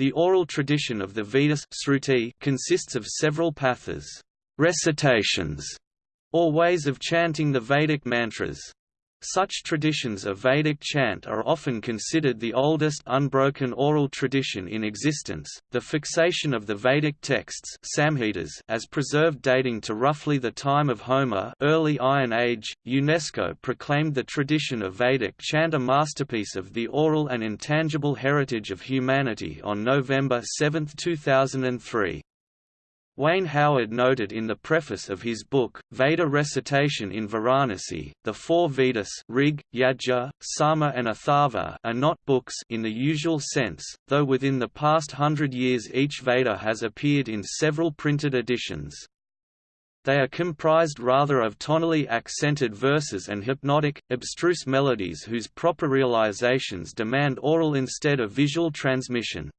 The oral tradition of the Vedas consists of several pathas recitations, or ways of chanting the Vedic mantras. Such traditions of Vedic chant are often considered the oldest unbroken oral tradition in existence. The fixation of the Vedic texts Samhitas as preserved dating to roughly the time of Homer, early Iron Age, UNESCO proclaimed the tradition of Vedic chant a masterpiece of the oral and intangible heritage of humanity on November 7, 2003. Wayne Howard noted in the preface of his book, Veda Recitation in Varanasi, the four Vedas Rig, Yajur, Sama and Atharva are not books in the usual sense, though within the past hundred years each Veda has appeared in several printed editions. They are comprised rather of tonally accented verses and hypnotic, abstruse melodies whose proper realizations demand oral instead of visual transmission.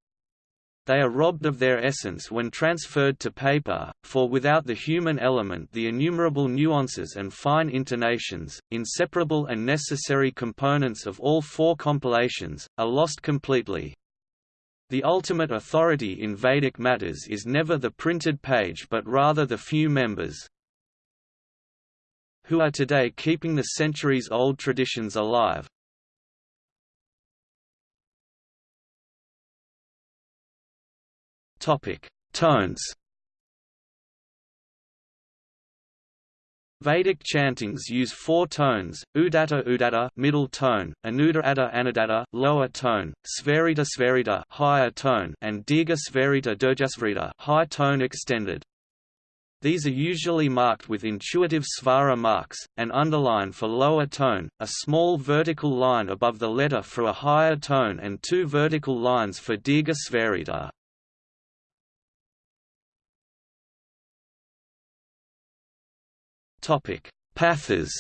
They are robbed of their essence when transferred to paper, for without the human element the innumerable nuances and fine intonations, inseparable and necessary components of all four compilations, are lost completely. The ultimate authority in Vedic matters is never the printed page but rather the few members who are today keeping the centuries-old traditions alive, Topic: Tones. Vedic chantings use four tones: Udatta Udatta middle tone, Anudatta Anudatta lower tone, Svarita Svarita higher tone, and Dirgha Svarita Dirghasvarita high tone extended. These are usually marked with intuitive svara marks, an underline for lower tone, a small vertical line above the letter for a higher tone and two vertical lines for Dirgha Svarita. Pathas.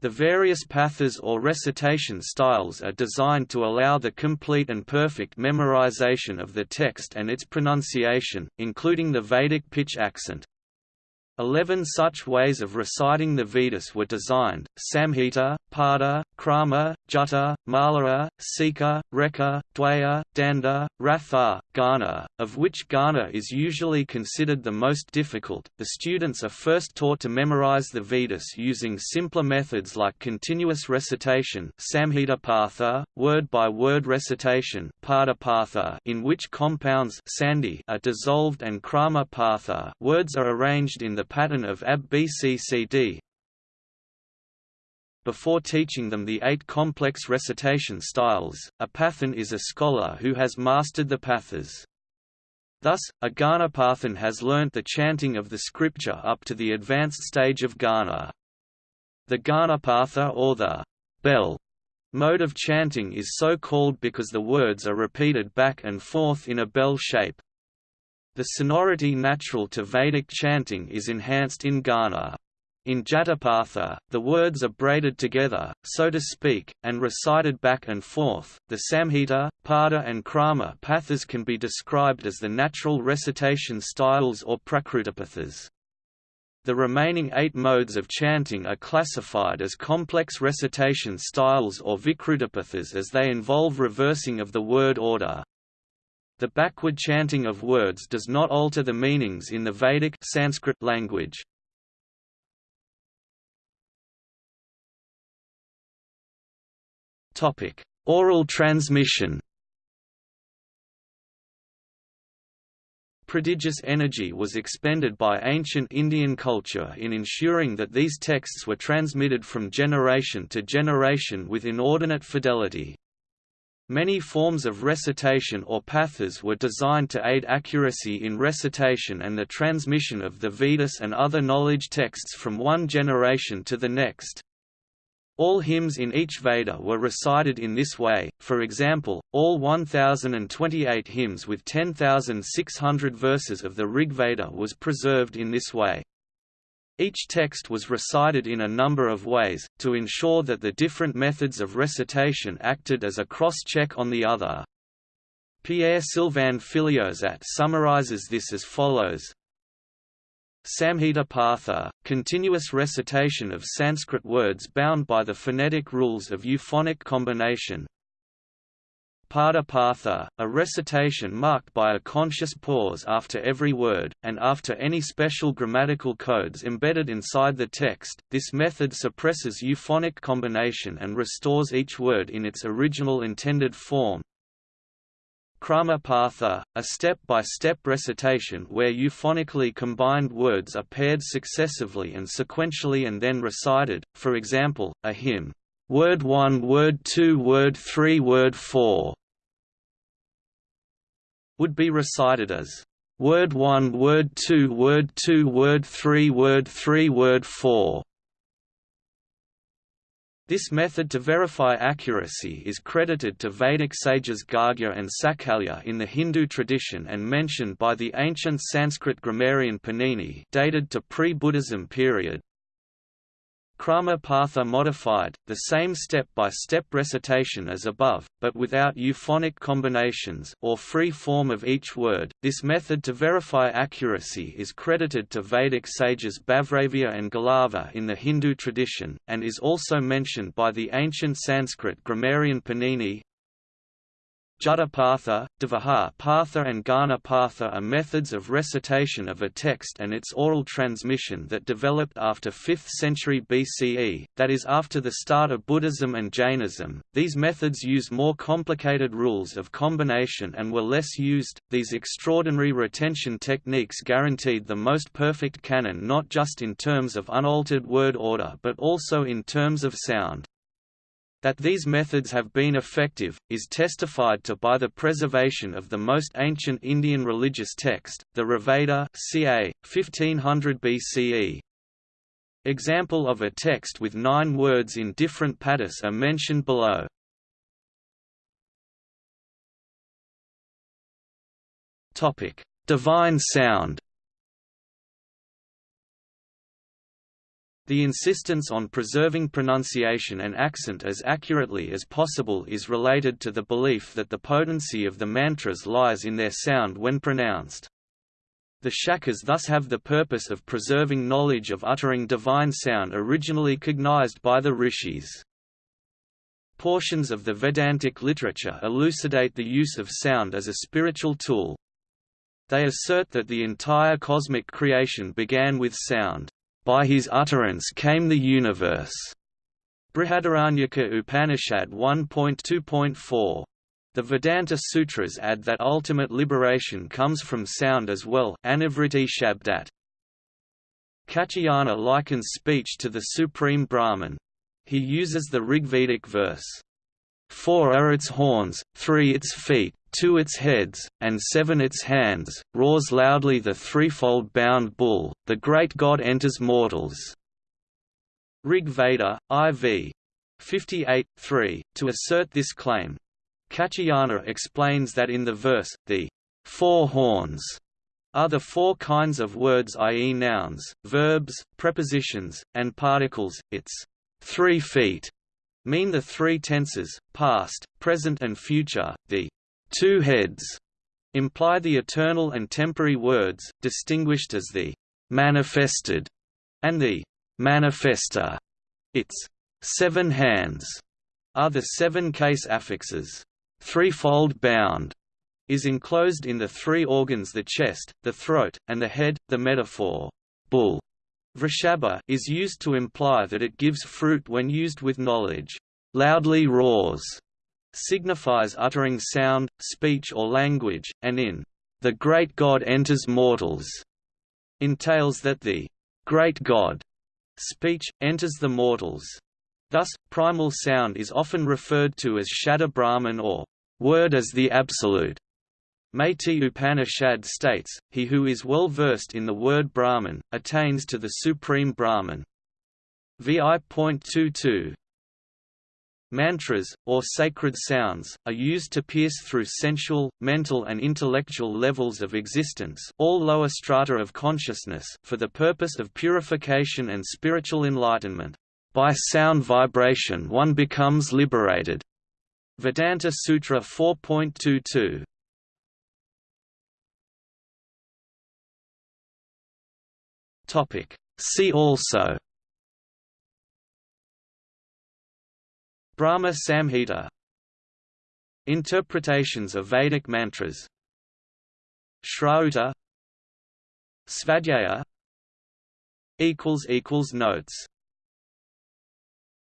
The various pathas or recitation styles are designed to allow the complete and perfect memorization of the text and its pronunciation, including the Vedic pitch accent. Eleven such ways of reciting the Vedas were designed, Samhita, Pada, Krama, Jata, Malara, Sikha, Rekha, Dwaya, Danda, Ratha, Ghana, of which Ghana is usually considered the most difficult. The students are first taught to memorize the Vedas using simpler methods like continuous recitation Samhita Patha, word-by-word recitation Pada in which compounds sandhi are dissolved and Krama Patha words are arranged in the pattern of ABCCD. Before teaching them the eight complex recitation styles, a pathan is a scholar who has mastered the pathas. Thus, a Ghanapathan has learnt the chanting of the scripture up to the advanced stage of Ghana. The Ghanapatha or the bell mode of chanting is so called because the words are repeated back and forth in a bell shape. The sonority natural to Vedic chanting is enhanced in Ghana. In Jatapatha, the words are braided together, so to speak, and recited back and forth. The Samhita, Pada, and Krama pathas can be described as the natural recitation styles or Prakrutapathas. The remaining eight modes of chanting are classified as complex recitation styles or Vikrutapathas as they involve reversing of the word order. The backward chanting of words does not alter the meanings in the Vedic Sanskrit language. Topic: Oral transmission. Prodigious energy was expended by ancient Indian culture in ensuring that these texts were transmitted from generation to generation with inordinate fidelity. Many forms of recitation or pathas were designed to aid accuracy in recitation and the transmission of the Vedas and other knowledge texts from one generation to the next. All hymns in each Veda were recited in this way, for example, all 1028 hymns with 10,600 verses of the Rig Veda was preserved in this way. Each text was recited in a number of ways, to ensure that the different methods of recitation acted as a cross-check on the other. Pierre-Sylvain Filliozat summarizes this as follows Samhita Patha, continuous recitation of Sanskrit words bound by the phonetic rules of euphonic combination. Pada a recitation marked by a conscious pause after every word, and after any special grammatical codes embedded inside the text. This method suppresses euphonic combination and restores each word in its original intended form, Kramapatha, a step-by-step -step recitation where euphonically combined words are paired successively and sequentially and then recited, for example, a hymn, word 1 word 2 word 3 word 4 would be recited as word 1 word 2 word 2 word 3 word 3 word 4 this method to verify accuracy is credited to Vedic sages Gargya and Sakalya in the Hindu tradition and mentioned by the ancient Sanskrit grammarian Panini dated to pre-Buddhism period. Kramapatha modified, the same step-by-step -step recitation as above, but without euphonic combinations or free form of each word. This method to verify accuracy is credited to Vedic sages Babhravya and Galava in the Hindu tradition, and is also mentioned by the ancient Sanskrit grammarian Panini, Jatapatha, Patha and Patha are methods of recitation of a text and its oral transmission that developed after 5th century BCE, that is after the start of Buddhism and Jainism. These methods use more complicated rules of combination and were less used. These extraordinary retention techniques guaranteed the most perfect canon not just in terms of unaltered word order but also in terms of sound. That these methods have been effective, is testified to by the preservation of the most ancient Indian religious text, the Rigveda ca. 1500 BCE. Example of a text with nine words in different padas are mentioned below. Divine sound The insistence on preserving pronunciation and accent as accurately as possible is related to the belief that the potency of the mantras lies in their sound when pronounced. The shakas thus have the purpose of preserving knowledge of uttering divine sound originally cognized by the rishis. Portions of the Vedantic literature elucidate the use of sound as a spiritual tool. They assert that the entire cosmic creation began with sound. By his utterance came the universe. Brihadaranyaka Upanishad 1.2.4. The Vedanta Sutras add that ultimate liberation comes from sound as well Anivriti Shabdat. Katyayana likens speech to the Supreme Brahman. He uses the Rigvedic verse, Four are its horns, three its feet, two its heads, and seven its hands, roars loudly the threefold bound bull, the great god enters mortals. Rig Veda, IV. 58, 3, to assert this claim. Katyayana explains that in the verse, the four horns are the four kinds of words i.e. nouns, verbs, prepositions, and particles, its three feet mean the three tenses, past, present and future, the two heads imply the eternal and temporary words, distinguished as the manifested and the manifester. Its seven hands are the seven case affixes. Threefold bound is enclosed in the three organs the chest, the throat, and the head. The metaphor bull Vrishabha is used to imply that it gives fruit when used with knowledge. Loudly roars signifies uttering sound, speech or language, and in the great God enters mortals entails that the great God speech enters the mortals. Thus, primal sound is often referred to as Shabda Brahman or word as the absolute. Maitri Upanishad states, he who is well versed in the word Brahman, attains to the supreme Brahman. Vi.22 Mantras, or sacred sounds, are used to pierce through sensual, mental and intellectual levels of existence all lower strata of consciousness for the purpose of purification and spiritual enlightenment. By sound vibration one becomes liberated. Vedanta Sutra 4.22 Topic. See also Brahma Samhita Interpretations of Vedic mantras Shrauta Svadhyaya Notes